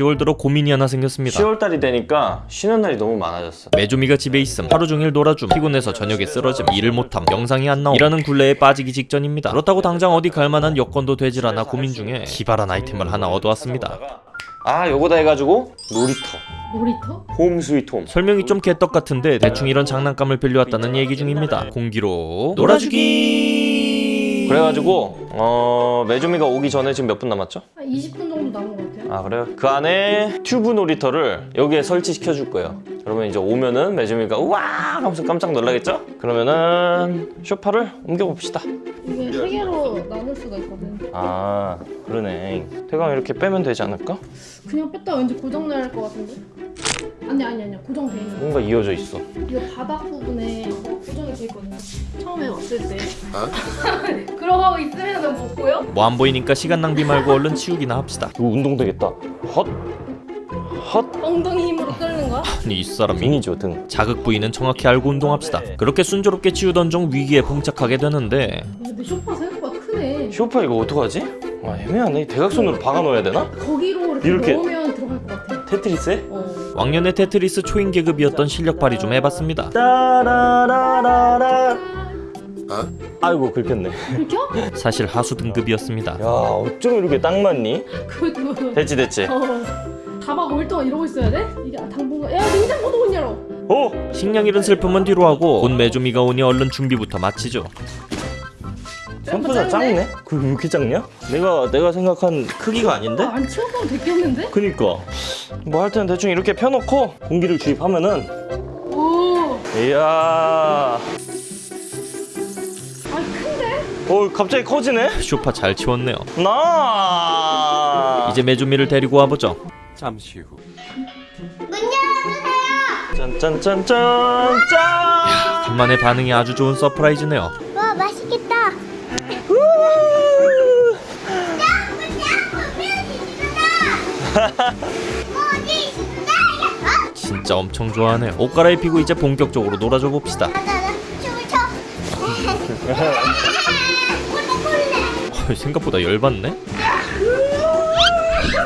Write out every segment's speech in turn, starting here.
10월 들어 고민이 하나 생겼습니다. 10월달이 되니까 쉬는 날이 너무 많아졌어 메조미가 집에 있음. 하루 종일 놀아줌 피곤해서 저녁에 쓰러짐. 일을 못함. 영상이 안 나옴. 이라는 굴레에 빠지기 직전입니다. 그렇다고 당장 어디 갈 만한 여건도 되질 않아 고민 중에 기발한 아이템을 하나 얻어왔습니다. 아 요거다 해가지고 놀이터. 놀이터? home sweet home. 설명이 좀 개떡 같은데 대충 이런 장난감을 빌려왔다는 얘기 중입니다. 공기로 놀아주기 그래가지고 어 메주미가 오기 전에 지금 몇 분 남았죠? 한 20분 정도 남은 것 같아요. 아 그래요? 그 안에 튜브 놀이터를 여기에 설치시켜 줄 거예요 그러면 이제 오면은 메주미가 우와 하면서 깜짝 놀라겠죠? 그러면은 쇼파를 옮겨봅시다 이게 세 개로 나눌 수가 있거든. 아 그러네 태강 이렇게 빼면 되지 않을까? 그냥 뺐다 왠지 고장날 것 같은데? 아니 아니 아니야 고정돼 있는 거. 뭔가 이어져 있어 이거 바닥 부분에 고정이 돼 있거든요. 처음에 왔을 때. 그러고 하고 있으면 못 보여? 뭐 안 보이니까 시간 낭비 말고 얼른 치우기나 합시다 이거 운동 되겠다 헛 헛. 엉덩이 힘으로 끌는 거야? 아니 이 사람이 등이죠 등 자극 부위는 정확히 알고 운동합시다 그렇게 순조롭게 치우던 중 위기에 봉착하게 되는데 근데 쇼파 생각보다 크네. 쇼파 이거 어떡하지? 아 애매하네 대각선으로 박아 넣어야 되나? 거기로 이렇게, 이렇게. 넣으면 들어갈 것 같아. 테트리스에? 어. 왕년의 테트리스 초인 계급이었던 실력 발휘 좀 해봤습니다 따라라라라 아이고 긁혔네 긁혀? 사실 하수 등급이었습니다 야 어쩜 이렇게 딱 맞니? 그것도. 됐지 됐지 어. 다박 5일 동안 이러고 있어야 돼? 이게 당분간. 야 냉장고도 못 열어. 오! 식량 잃은 슬픔은 뒤로 하고 곧 메주미가 오니 얼른 준비부터 마치죠 생각보다 작네? 그게 왜 이렇게 작냐? 내가 내가 생각한 크기가 아닌데? 아, 안 치워보면 됐겠는데? 그니까 뭐 하여튼 대충 이렇게 펴놓고 공기를 주입하면은 오. 이야 아 큰데? 어 갑자기 커지네? 쇼파 잘 치웠네요 나 이제 메주미를 데리고 와보죠 짠짠짠짠 짠! 간만에 반응이 아주 좋은 surprise네요 와 맛있겠다. 진짜 엄청 좋아하네요 옷 갈아입히고 이제 본격적으로 놀아줘 봅시다. 생각보다 열받네.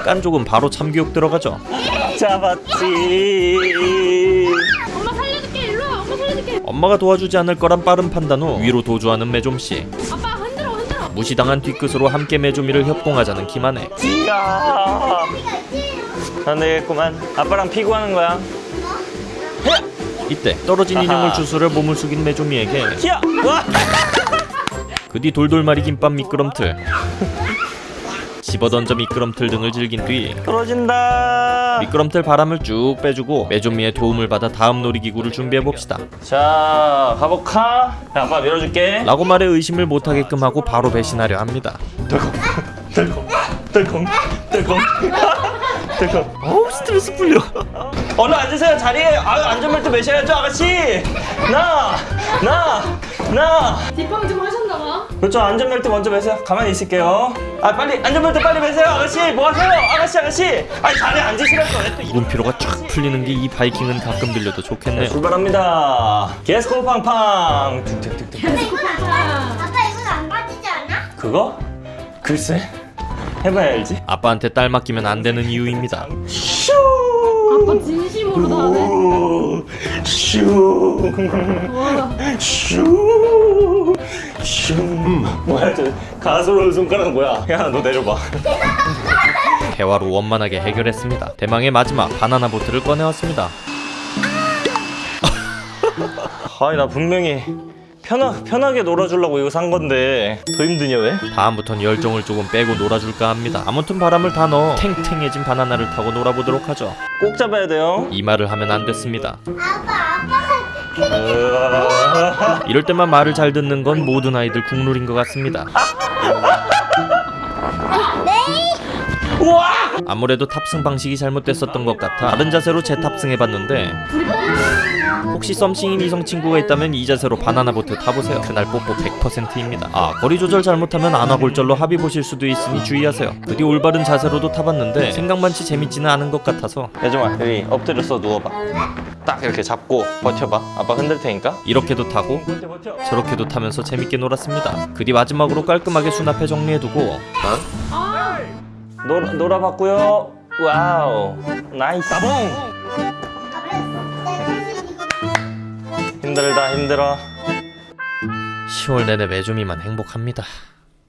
깐족은 바로 참교육 들어가죠. 잡았지. 엄마 살려줄게 일로 와. 엄마 살려줄게. 엄마가 도와주지 않을 거란 빠른 판단 후 위로 도주하는 메좀씨. 아빠 흔들어 흔들어. 무시당한 뒤끝으로 함께 메조미를 협공하자는 김한혜 안 되겠구만. 아빠랑 피구하는 거야. 이때 떨어진 인형을 주스를 몸을 숙인 메조미에게 그 뒤 돌돌말이 김밥 미끄럼틀. 집어던져 미끄럼틀 등을 즐긴 뒤 떨어진다. 미끄럼틀 바람을 쭉 빼주고 메조미의 도움을 받아 다음 놀이기구를 준비해봅시다. 자 가볼까? 야, 아빠 밀어줄게. 라고 말에 의심을 못하게끔 하고 바로 배신하려 합니다. 덜컹 덜컹 덜컹 덜컹 덜컹 어우 스트레스 풀려. 얼른 앉으세요 자리에. 아, 안전벨 트 매셔야죠 아가씨. 나 나, 나. 뒷방 좀 하셨나봐. 그렇죠 안전벨트 먼저 매세요. 가만히 있을게요. 아 빨리 안전벨트 빨리 매세요 아가씨. 뭐 하세요 아가씨 아가씨. 아니 자리에 앉으시라고. 물피로가 쫙 풀리는 게 이 바이킹은 가끔 들려도 네, 좋겠네요. 출발합니다. 게스코 팡팡. 툭툭툭툭 아빠 이건 안 빠지지 않아? 그거? 글쎄 해봐야 알지? 아빠한테 딸 맡기면 안 되는 이유입니다. 슈! 아빠 진심으로 다 하네 오, 슈! 와 슈, 슈. 뭐야 저 가스로운 손가락 뭐야? 야 너 내려봐. 대화로 원만하게 해결했습니다. 대망의 마지막 바나나 보트를 꺼내왔습니다. 아니 나 분명히 편하, 편하게 놀아주려고 이거 산 건데 더 힘드냐 왜? 다음부턴 열정을 조금 빼고 놀아줄까 합니다 아무튼 바람을 다 넣어 탱탱해진 바나나를 타고 놀아보도록 하죠 꼭 잡아야 돼요. 이 말을 하면 안 됐습니다 아빠 아빠가 으아. 이럴 때만 말을 잘 듣는 건 모든 아이들 국룰인 것 같습니다 우와! 아무래도 탑승 방식이 잘못됐었던 것 같아 다른 자세로 재탑승해봤는데 혹시 썸씽인 이성 친구가 있다면 이 자세로 바나나 보트 타보세요 그날 뽀뽀 100%입니다 아 거리 조절 잘못하면 안화골절로 합의 보실 수도 있으니 주의하세요 그뒤 올바른 자세로도 타봤는데 생각만치 재밌지는 않은 것 같아서 야정아 여기 엎드려서 누워봐. 딱 이렇게 잡고 버텨봐. 아빠 흔들 테니까. 이렇게도 타고 버텨 버텨. 저렇게도 타면서 재밌게 놀았습니다 그뒤 마지막으로 깔끔하게 수납해 정리해두고 아, 놀 놀아봤고요. 와우. 나이스. 힘들다 힘들어. 10월 내내 메주미만 행복합니다